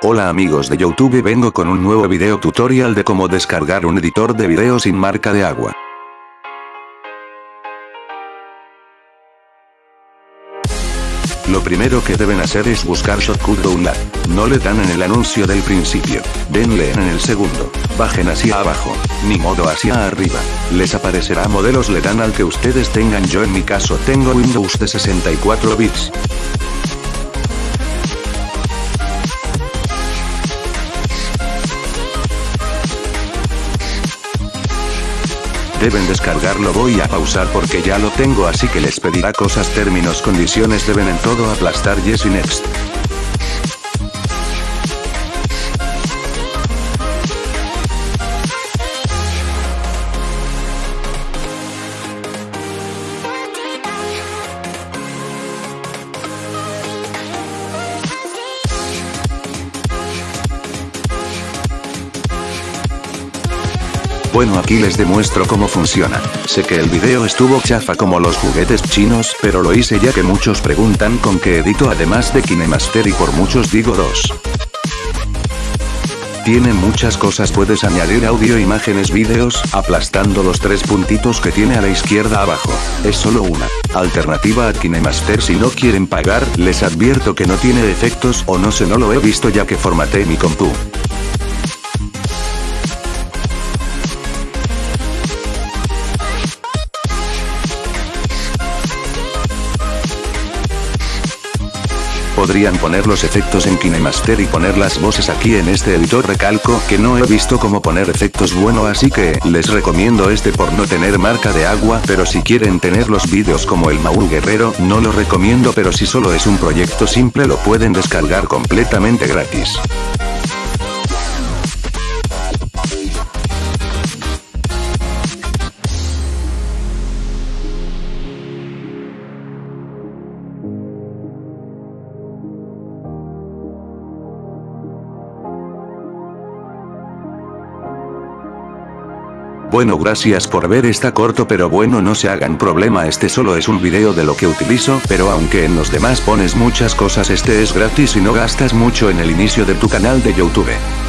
Hola amigos de Youtube vengo con un nuevo video tutorial de cómo descargar un editor de video sin marca de agua. Lo primero que deben hacer es buscar Shotcut Download. No le dan en el anuncio del principio. Denle en el segundo. Bajen hacia abajo. Ni modo hacia arriba. Les aparecerá modelos le dan al que ustedes tengan yo en mi caso tengo Windows de 64 bits. Deben descargarlo voy a pausar porque ya lo tengo así que les pedirá cosas términos condiciones deben en todo aplastar yes y next. Bueno aquí les demuestro cómo funciona. Sé que el video estuvo chafa como los juguetes chinos, pero lo hice ya que muchos preguntan con qué edito además de KineMaster y por muchos digo dos. Tiene muchas cosas puedes añadir audio imágenes vídeos, aplastando los tres puntitos que tiene a la izquierda abajo. Es solo una alternativa a KineMaster si no quieren pagar, les advierto que no tiene efectos o no sé no lo he visto ya que formateé mi compu. Podrían poner los efectos en KineMaster y poner las voces aquí en este editor recalco que no he visto cómo poner efectos bueno así que les recomiendo este por no tener marca de agua pero si quieren tener los vídeos como el Maul Guerrero no lo recomiendo pero si solo es un proyecto simple lo pueden descargar completamente gratis. Bueno gracias por ver está corto pero bueno no se hagan problema este solo es un video de lo que utilizo pero aunque en los demás pones muchas cosas este es gratis y no gastas mucho en el inicio de tu canal de youtube.